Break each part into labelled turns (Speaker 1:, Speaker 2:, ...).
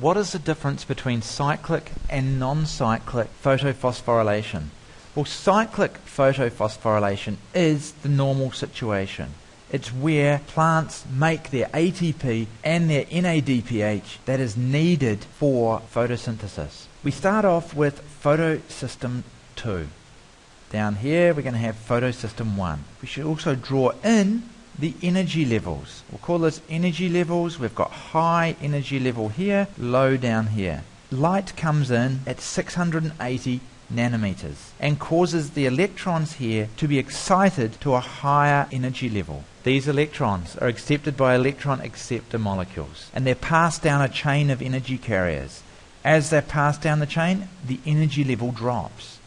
Speaker 1: what is the difference between cyclic and non-cyclic photophosphorylation? Well, cyclic photophosphorylation is the normal situation. It's where plants make their ATP and their NADPH that is needed for photosynthesis. We start off with photosystem 2. Down here we're going to have photosystem 1. We should also draw in the energy levels. We'll call this energy levels. We've got high energy level here, low down here. Light comes in at 680 nanometers and causes the electrons here to be excited to a higher energy level. These electrons are accepted by electron acceptor molecules and they're passed down a chain of energy carriers. As they're passed down the chain, the energy level drops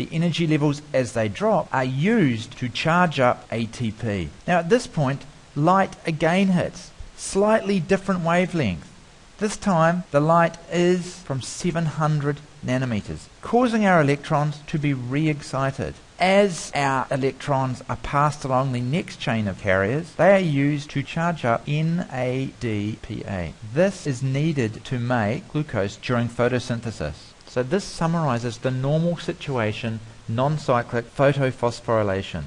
Speaker 1: the energy levels as they drop are used to charge up ATP. Now at this point, light again hits, slightly different wavelength. This time the light is from 700 nanometers, causing our electrons to be re-excited. As our electrons are passed along the next chain of carriers, they are used to charge up NADPH. This is needed to make glucose during photosynthesis. So this summarizes the normal situation, non-cyclic photophosphorylation.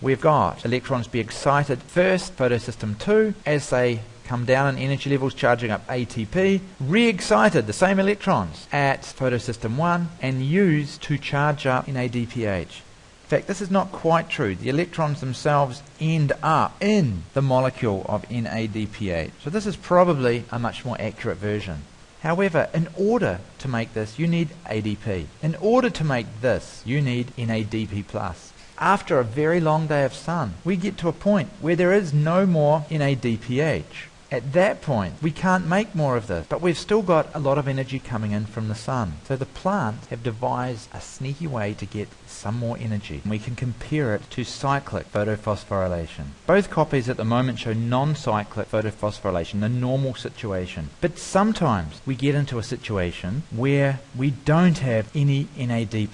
Speaker 1: We've got electrons be excited first, photosystem 2, as they come down in energy levels charging up ATP, re-excited the same electrons at photosystem 1 and used to charge up NADPH. In fact, this is not quite true. The electrons themselves end up in the molecule of NADPH. So this is probably a much more accurate version. However, in order to make this, you need ADP. In order to make this, you need NADP+. After a very long day of sun, we get to a point where there is no more NADPH. At that point, we can't make more of this, but we've still got a lot of energy coming in from the sun. So the plants have devised a sneaky way to get some more energy. We can compare it to cyclic photophosphorylation. Both copies at the moment show non-cyclic photophosphorylation, the normal situation. But sometimes we get into a situation where we don't have any NAD+.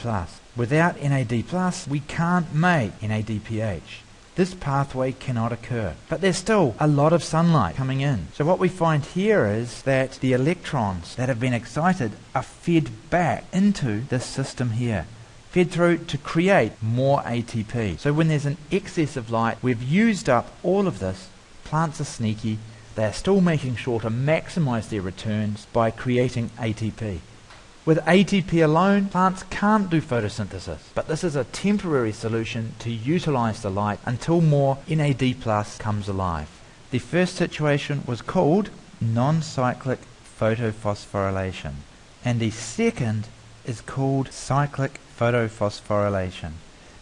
Speaker 1: Without NAD+, we can't make NADPH this pathway cannot occur. But there's still a lot of sunlight coming in. So what we find here is that the electrons that have been excited are fed back into this system here. Fed through to create more ATP. So when there's an excess of light, we've used up all of this. Plants are sneaky. They're still making sure to maximize their returns by creating ATP. With ATP alone, plants can't do photosynthesis, but this is a temporary solution to utilize the light until more NAD plus comes alive. The first situation was called non-cyclic photophosphorylation, and the second is called cyclic photophosphorylation.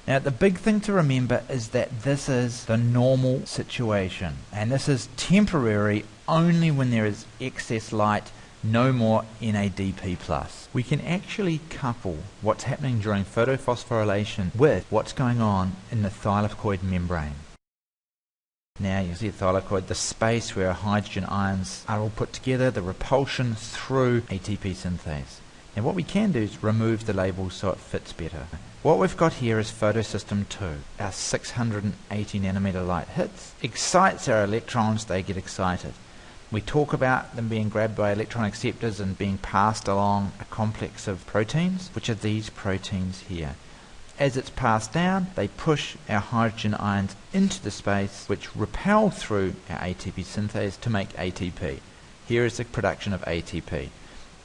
Speaker 1: Now, the big thing to remember is that this is the normal situation, and this is temporary only when there is excess light no more NADP+. We can actually couple what's happening during photophosphorylation with what's going on in the thylakoid membrane. Now you see the thylakoid, the space where hydrogen ions are all put together, the repulsion through ATP synthase. Now what we can do is remove the label so it fits better. What we've got here is photosystem 2. Our 680 nanometer light hits, excites our electrons, they get excited. We talk about them being grabbed by electron acceptors and being passed along a complex of proteins, which are these proteins here. As it's passed down, they push our hydrogen ions into the space, which repel through our ATP synthase to make ATP. Here is the production of ATP.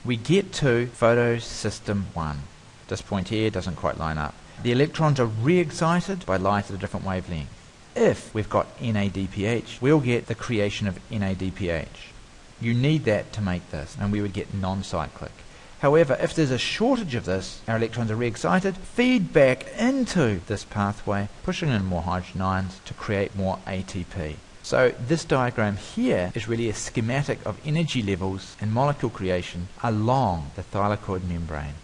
Speaker 1: We get to photosystem 1. This point here doesn't quite line up. The electrons are re-excited by light at a different wavelength if we've got NADPH, we'll get the creation of NADPH. You need that to make this, and we would get non-cyclic. However, if there's a shortage of this, our electrons are re-excited, feed back into this pathway, pushing in more hydrogen ions to create more ATP. So this diagram here is really a schematic of energy levels and molecule creation along the thylakoid membrane.